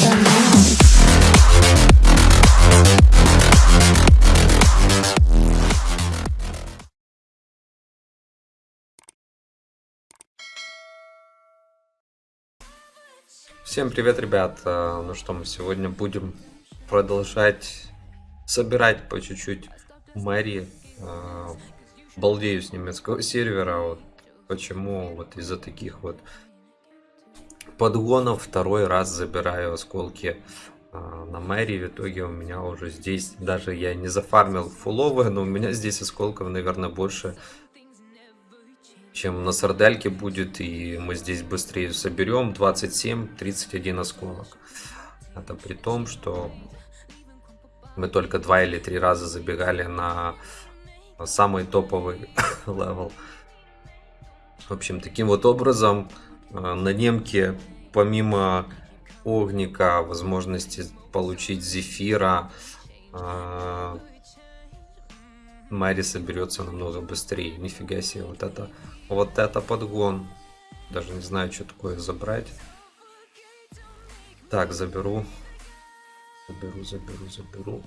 Now. Всем привет, ребят! А, Ну что, мы сегодня будем продолжать собирать по чуть-чуть Мэри. А, Балдею с немецкого сервера. Вот почему вот из-за таких вот подгонов второй раз забираю осколки а, на Мэри. В итоге у меня уже здесь, даже я не зафармил фуловые, но у меня здесь осколков, наверное, больше, чем на сардельке будет, и мы здесь быстрее соберем 27-31 осколок. Это при том, что мы только два или три раза забегали на самый топовый level. В общем, таким вот образом на немке, помимо огника, возможности получить зефира, э, Мэри соберется намного быстрее. Нифига себе, вот это, вот это подгон. Даже не знаю, что такое забрать. Так, заберу. Заберу, заберу, заберу.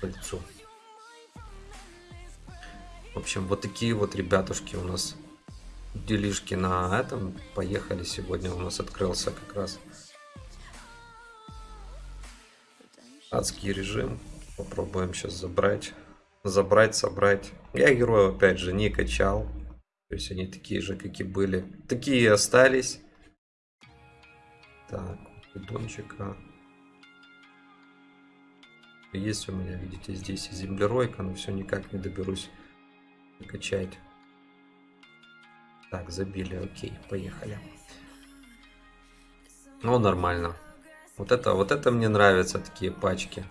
Кольцо. В общем, вот такие вот ребятушки у нас делишки на этом. Поехали сегодня. У нас открылся как раз адский режим. Попробуем сейчас забрать забрать, собрать. Я героев, опять же, не качал. То есть они такие же, как и были. Такие и остались. Так, бидончика. Есть у меня, видите, здесь землеройка, но все никак не доберусь качать. Так, забили, окей, поехали. Ну, нормально. Вот это, вот это мне нравятся, такие пачки.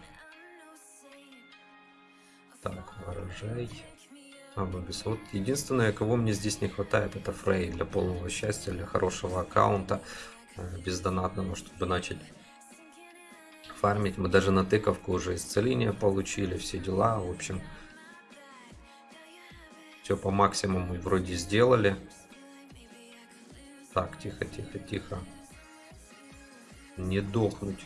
Так, урожай. А, Бобис. Вот единственное, кого мне здесь не хватает, это Фрей для полного счастья, для хорошего аккаунта, э, бездонатного, чтобы начать фармить. Мы даже на тыковку уже исцеление получили, все дела. В общем, все по максимуму вроде сделали. Так, тихо, тихо, тихо. Не дохнуть.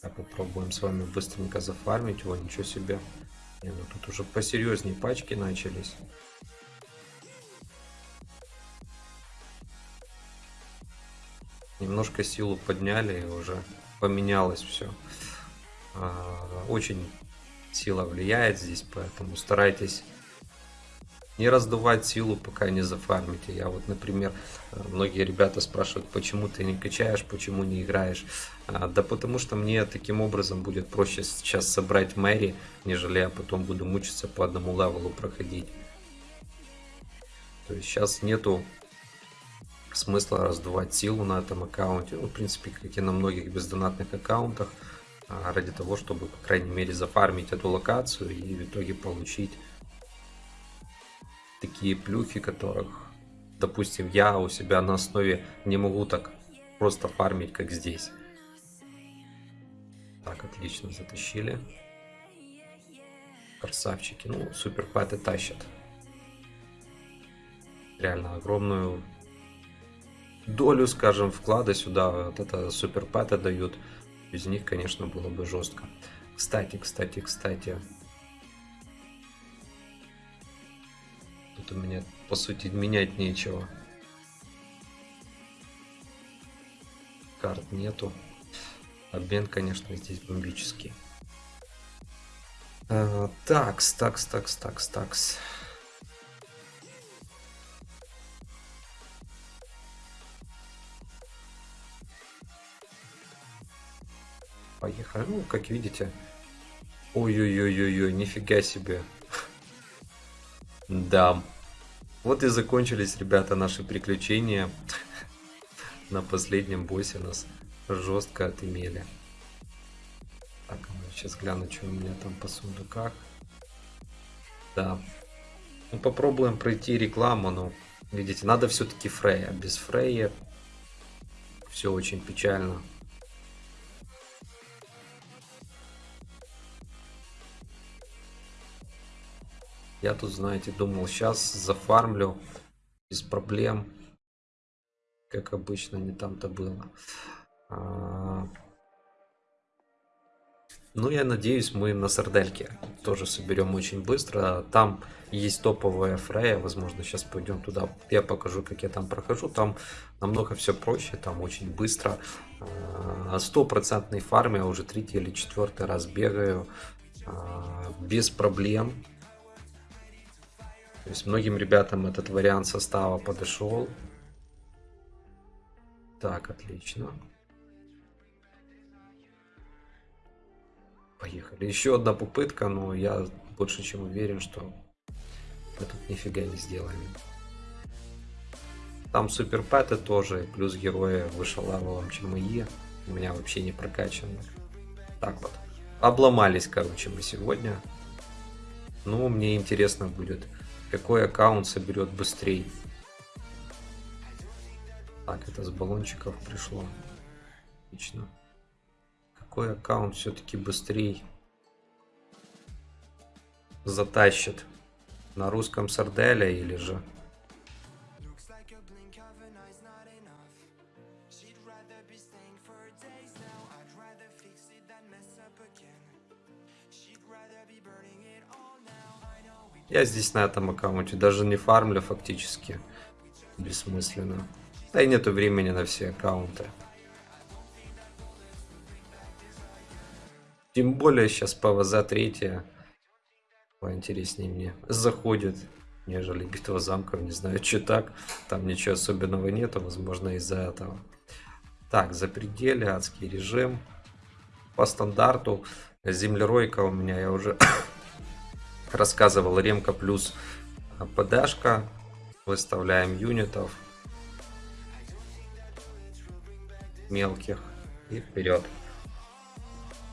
Так, попробуем с вами быстренько зафармить его, ничего себе. Не, ну тут уже посерьезнее пачки начались. Немножко силу подняли и уже поменялось все. А, очень сила влияет здесь, поэтому старайтесь не раздувать силу, пока не зафармите. Я вот, например, многие ребята спрашивают, почему ты не качаешь, почему не играешь. А, да потому что мне таким образом будет проще сейчас собрать Мэри, нежели я потом буду мучиться по одному левелу проходить. То есть сейчас нету смысла раздувать силу на этом аккаунте. Ну, в принципе, как и на многих бездонатных аккаунтах. А, ради того, чтобы, по крайней мере, зафармить эту локацию и в итоге получить такие плюхи, которых, допустим, я у себя на основе не могу так просто фармить, как здесь. Так, отлично, затащили. Красавчики. Ну, супер пэты тащат. Реально огромную долю, скажем, вклада сюда. Вот это супер пэты дают. Без них, конечно, было бы жестко. Кстати, кстати, кстати, Тут у меня, по сути, менять нечего. Карт нету. Обмен, конечно, здесь бомбический. А, такс, такс, такс, такс, такс. Поехали. Ну, как видите. Ой-ой-ой-ой-ой, нифига себе. Да. Вот и закончились, ребята, наши приключения. На последнем боссе нас жестко отымели. Так, сейчас гляну, что у меня там по сундуках. Да. Ну, попробуем пройти рекламу, но, видите, надо все-таки Фрея. Без Фрея все очень печально. Я тут, знаете, думал, сейчас зафармлю без проблем. как обычно, не там-то было. А, ну, я надеюсь, мы на Сардельке тоже соберем очень быстро. Там есть топовая Фрея, возможно, сейчас пойдем туда. Я покажу, как я там прохожу. Там намного все проще, там очень быстро. А, стопроцентный фарм я уже третий или четвертый раз бегаю. А, без проблем. Есть многим ребятам этот вариант состава подошел. Так, отлично. Поехали. Еще одна попытка, но я больше чем уверен, что мы тут нифига не сделаем. Там суперпэты тоже, плюс герои выше левелом, чем мои. У меня вообще не прокачаны. Так вот. Обломались, короче, мы сегодня. Ну, мне интересно будет, какой аккаунт соберет быстрее. Так, это с баллончиков пришло. Отлично какой аккаунт все-таки быстрее затащит? На русском Сарделя или же? Я здесь на этом аккаунте даже не фармлю фактически. Бессмысленно. Да и нету времени на все аккаунты. Тем более сейчас ПВЗ третья поинтереснее мне заходит, нежели битва замков. Не знаю, что так. Там ничего особенного нету, возможно, из-за этого. Так, за пределы, адский режим. По стандарту землеройка у меня, я уже рассказывал, ремка плюс ПДшка. Выставляем юнитов мелких и вперед.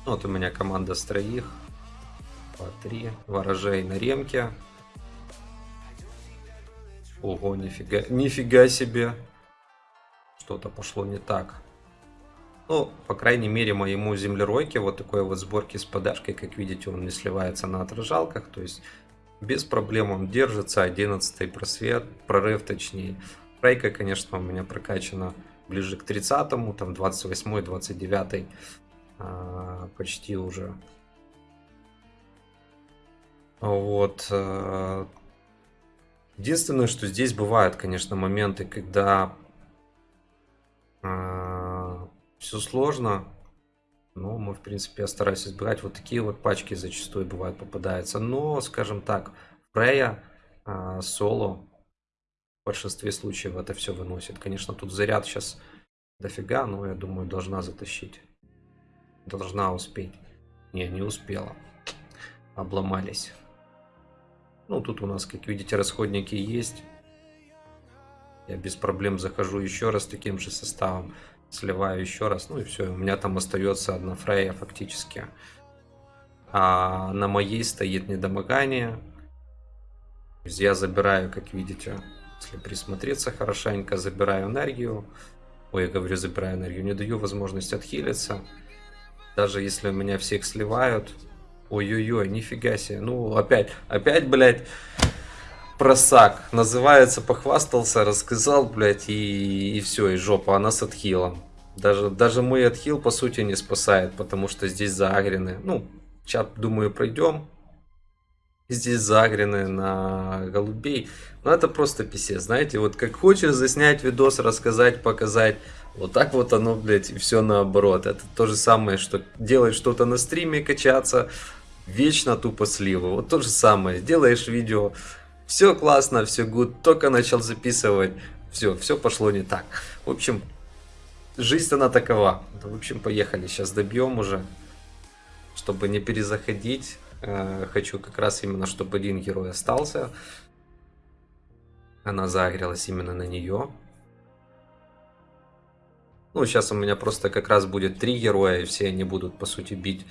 Вот у меня команда с троих. По три. Ворожей на ремке. Ого, нифига, нифига себе. Что-то пошло не так. Ну, по крайней мере, моему землеройке вот такой вот сборки с подашкой, как видите, он не сливается на отражалках. То есть, без проблем он держится. 11 просвет, прорыв точнее. Рейка, конечно, у меня прокачана ближе к 30-му, там 28 29 а, почти уже. Вот. Э, единственное, что здесь бывают, конечно, моменты, когда э, все сложно, но мы, в принципе, я стараюсь избегать. Вот такие вот пачки зачастую бывают попадаются. Но, скажем так, Фрея, э, соло в большинстве случаев это все выносит. Конечно, тут заряд сейчас дофига, но я думаю, должна затащить должна успеть. Не, не успела. Обломались. Ну, тут у нас, как видите, расходники есть. Я без проблем захожу еще раз таким же составом. Сливаю еще раз. Ну и все. У меня там остается одна фрея фактически. А на моей стоит недомогание. Я забираю, как видите, если присмотреться хорошенько, забираю энергию. Ой, я говорю, забираю энергию. Не даю возможность отхилиться. Даже если у меня всех сливают. Ой-ой-ой, нифига себе. Ну, опять, опять, блядь, просак. Называется, похвастался, рассказал, блядь, и, и все, и жопа. Она с отхилом. Даже, даже мой отхил, по сути, не спасает, потому что здесь заагрены. Ну, чат, думаю, пройдем. Здесь загрены на голубей. Но это просто писец, знаете. Вот как хочешь заснять видос, рассказать, показать вот так вот оно, блядь, и все наоборот. Это то же самое, что делать что-то на стриме, качаться, вечно тупо сливы. Вот то же самое. Делаешь видео, все классно, все good, только начал записывать, все, все пошло не так. В общем, жизнь она такова. В общем, поехали, сейчас добьем уже, чтобы не перезаходить. Э, хочу как раз именно, чтобы один герой остался. Она загрелась именно на нее. Ну, сейчас у меня просто как раз будет три героя, и все они будут, по сути, бить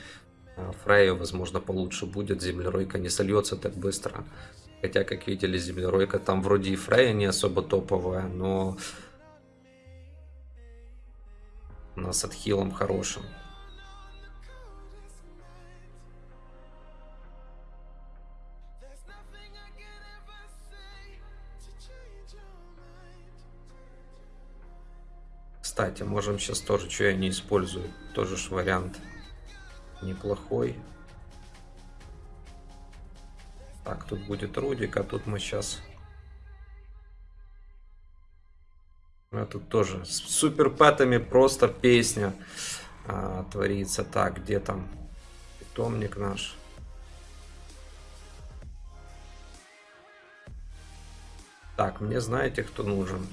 а, Фрейю. Возможно, получше будет. Землеройка не сольется так быстро. Хотя, как видели, Землеройка там вроде и Фрея не особо топовая, но у нас отхилом хорошим. Кстати, можем сейчас тоже, что я не использую. Тоже ж вариант неплохой. Так, тут будет Рудик, а тут мы сейчас... А тут тоже с суперпэтами просто песня а, творится. Так, где там питомник наш? Так, мне знаете, кто нужен?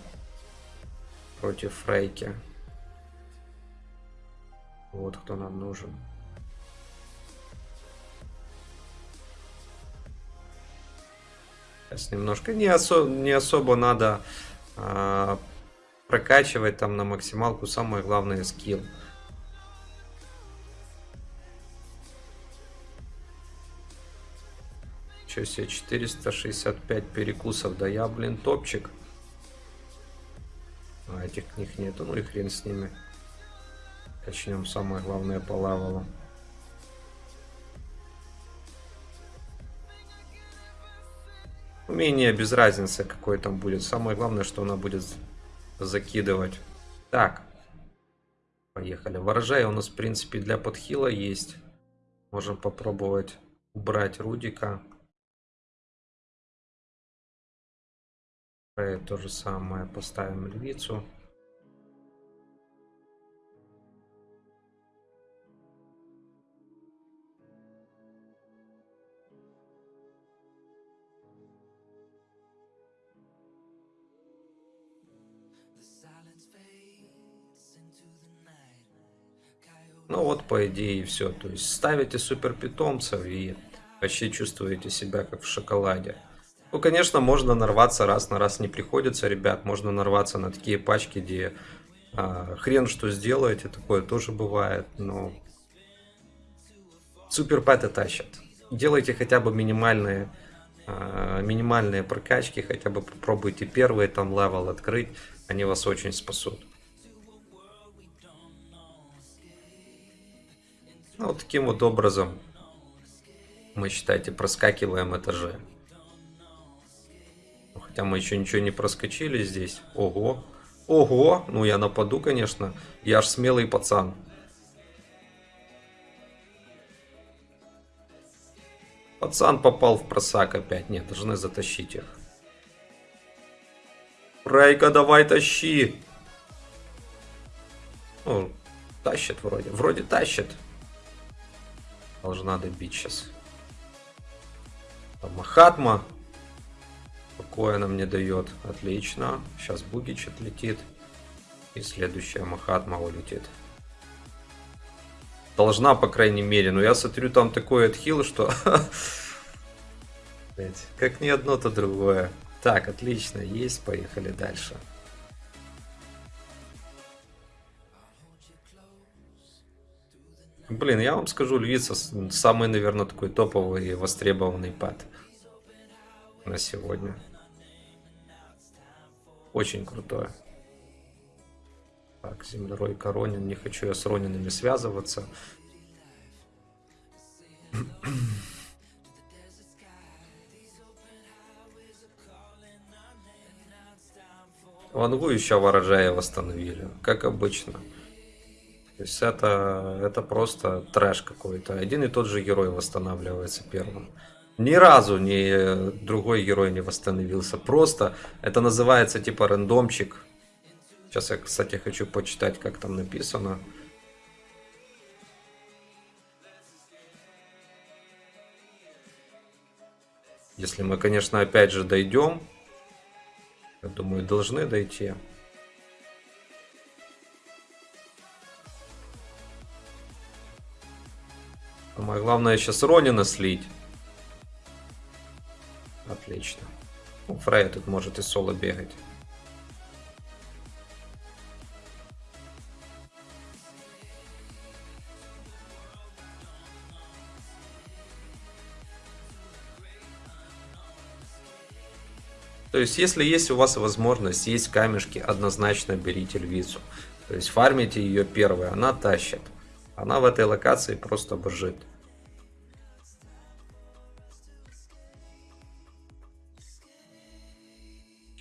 Против Фрейки. Вот кто нам нужен. Сейчас немножко не, осо не особо надо а, прокачивать там на максималку. Самое главное скилл. Че себе 465 перекусов. Да я, блин, топчик. А этих книг нету, ну и хрен с ними. Начнем самое главное по лавелу. Умение без разницы какой там будет. Самое главное, что она будет закидывать. Так. Поехали. Ворожай у нас, в принципе, для подхила есть. Можем попробовать убрать Рудика. То же самое. Поставим львицу. По идее, и все. То есть ставите супер питомцев и вообще чувствуете себя как в шоколаде. Ну, конечно, можно нарваться раз на раз не приходится, ребят. Можно нарваться на такие пачки, где а, хрен что сделаете, такое тоже бывает. Но супер пэты тащат. Делайте хотя бы минимальные, а, минимальные прокачки, хотя бы попробуйте первый там level открыть. Они вас очень спасут. Ну, вот таким вот образом мы, считайте, проскакиваем этажи. Ну, хотя мы еще ничего не проскочили здесь. Ого. Ого. Ну, я нападу, конечно. Я аж смелый пацан. Пацан попал в просак опять. Нет, должны затащить их. Райка, давай тащи. Ну, тащит вроде. Вроде тащит. Должна добить сейчас. Там Махатма. Она мне дает. Отлично. Сейчас Бугич отлетит. И следующая Махатма улетит. Должна, по крайней мере. Но я смотрю, там такой отхил, что... Как ни одно, то другое. Так, отлично. Есть. Поехали дальше. Блин, я вам скажу, львица самый, наверное, такой топовый и востребованный пад на сегодня. Очень крутое. Так, землерой Коронин. Не хочу я с Ронинами связываться. Вангу еще ворожая восстановили, как обычно. То есть это, это просто трэш какой-то. Один и тот же герой восстанавливается первым. Ни разу ни другой герой не восстановился. Просто это называется типа рандомчик. Сейчас я, кстати, хочу почитать, как там написано. Если мы, конечно, опять же дойдем. Я думаю, должны дойти. Самое главное сейчас Ронина слить. Отлично. Ну, Фрейя тут может и соло бегать. То есть, если есть у вас возможность, есть камешки, однозначно берите львицу. То есть, фармите ее первой, она тащит. Она в этой локации просто божит.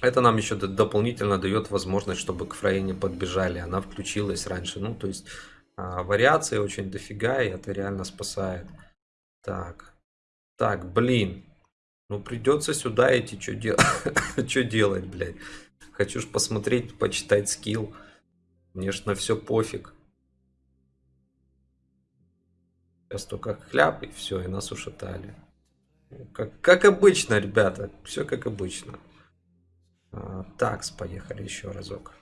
Это нам еще дополнительно дает возможность, чтобы к Фрейе не подбежали. Она включилась раньше. Ну, то есть а, вариаций очень дофига, и это реально спасает. Так. Так, блин. Ну, придется сюда идти. Что дел... Делать, блядь? Хочу ж посмотреть, почитать скилл. Мне ж на все пофиг. Сейчас только хляп, и все, и нас ушатали. Как, как обычно, ребята. Все как обычно. А, такс, поехали еще разок.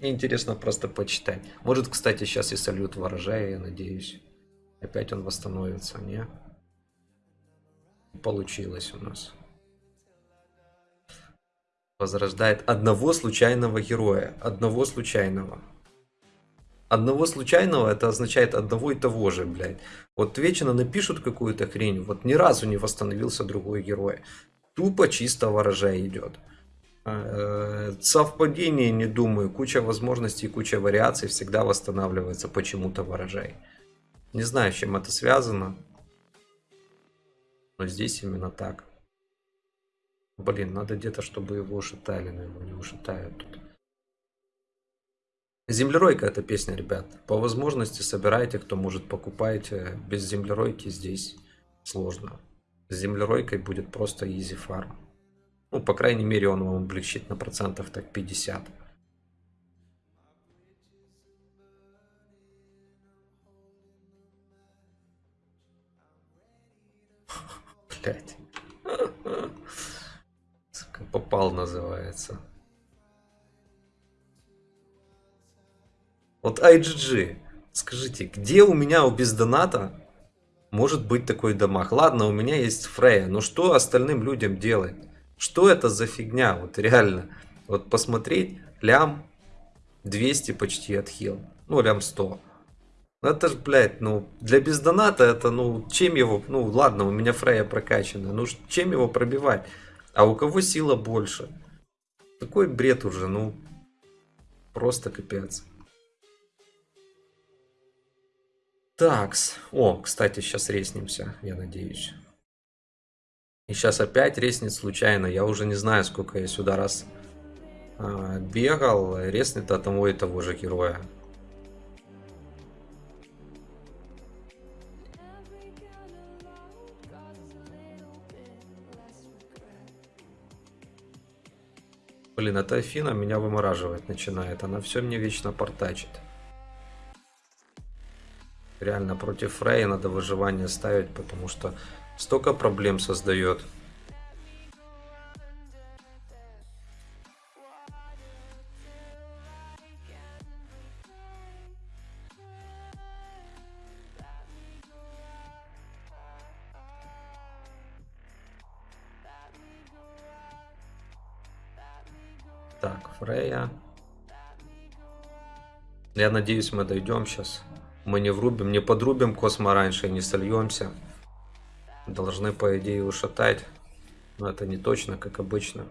Интересно просто почитать. Может, кстати, сейчас и салют ворожая, я надеюсь. Опять он восстановится, не? Получилось у нас. Возрождает одного случайного героя. Одного случайного. Одного случайного это означает одного и того же, блядь. Вот вечно напишут какую-то хрень, вот ни разу не восстановился другой герой. Тупо чисто ворожай идет. Э, Совпадение, не думаю. Куча возможностей, куча вариаций всегда восстанавливается почему-то ворожай. Не знаю, с чем это связано. Но здесь именно так. Блин, надо где-то, чтобы его ушатали, но его не ушатают тут. Землеройка эта песня, ребят. По возможности собирайте, кто может, покупайте. Без землеройки здесь сложно. С землеройкой будет просто easy farm. Ну, по крайней мере, он вам облегчит на процентов так 50. Блять. Попал называется. Вот IGG, скажите, где у меня у бездоната может быть такой дамаг? Ладно, у меня есть Фрея, но что остальным людям делать? Что это за фигня? Вот реально. Вот посмотреть, лям 200 почти отхил. Ну, лям 100. Ну, это ж, блядь, ну, для бездоната это, ну, чем его, ну, ладно, у меня Фрея прокачана, ну, чем его пробивать? А у кого сила больше? Такой бред уже, ну, просто капец. Такс. О, кстати, сейчас реснимся, я надеюсь. И сейчас опять реснет случайно. Я уже не знаю, сколько я сюда раз а, бегал. Реснет от того и того же героя. Блин, эта Афина меня вымораживать начинает. Она все мне вечно портачит. Реально против Фрея надо выживание ставить, потому что столько проблем создает. Так, Фрея. Я надеюсь, мы дойдем сейчас. Мы не врубим, не подрубим космо раньше, не сольемся. Должны, по идее, ушатать. Но это не точно, как обычно.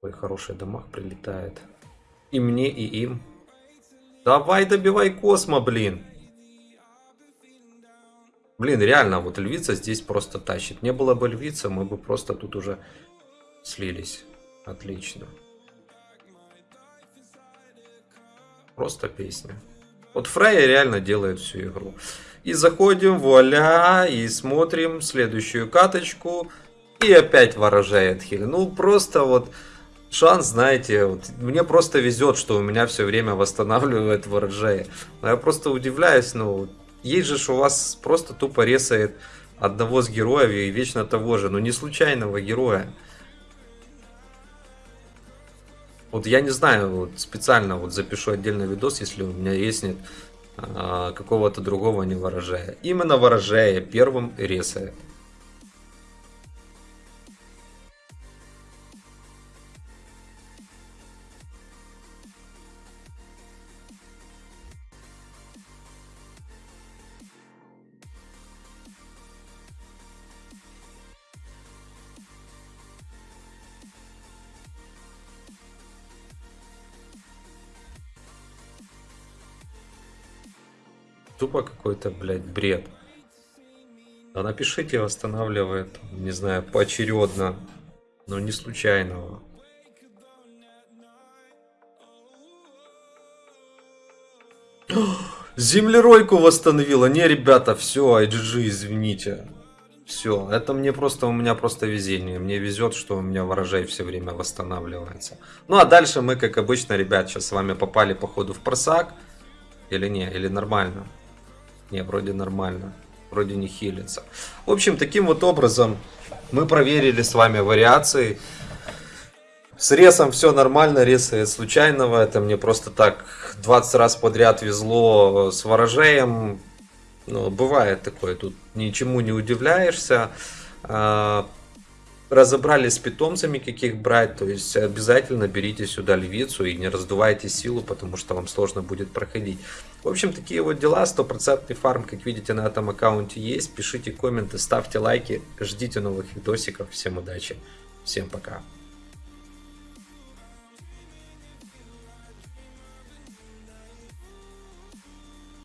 Ой, хороший дамаг прилетает. И мне, и им. Давай добивай космо, блин. Блин, реально, вот львица здесь просто тащит. Не было бы львица, мы бы просто тут уже слились. Отлично. Просто песня. Вот Фрейя реально делает всю игру. И заходим, вуаля, и смотрим следующую каточку. И опять ворожай отхили. Ну, просто вот шанс, знаете, вот, мне просто везет, что у меня все время восстанавливает ворожай. Но я просто удивляюсь, ну, есть же у вас просто тупо ресает одного с героев и вечно того же, но не случайного героя. Вот я не знаю, вот специально вот запишу отдельный видос, если у меня есть нет а, какого-то другого не ворожая. Именно ворожая первым ресает. Тупо какой-то, блядь, бред. Да напишите, восстанавливает, не знаю, поочередно, но не случайного. Землеройку восстановила. Не, ребята, все, IGG, извините. Все, это мне просто, у меня просто везение. Мне везет, что у меня ворожей все время восстанавливается. Ну, а дальше мы, как обычно, ребят, сейчас с вами попали, походу, в просак. Или не, или нормально? Не, вроде нормально. Вроде не хилится. В общем, таким вот образом мы проверили с вами вариации. С ресом все нормально, ресы случайного. Это мне просто так 20 раз подряд везло с ворожеем. Ну, бывает такое, тут ничему не удивляешься. А, разобрали с питомцами, каких брать. То есть обязательно берите сюда львицу и не раздувайте силу, потому что вам сложно будет проходить. В общем, такие вот дела. Стопроцентный фарм, как видите, на этом аккаунте есть. Пишите комменты, ставьте лайки. Ждите новых видосиков. Всем удачи. Всем пока.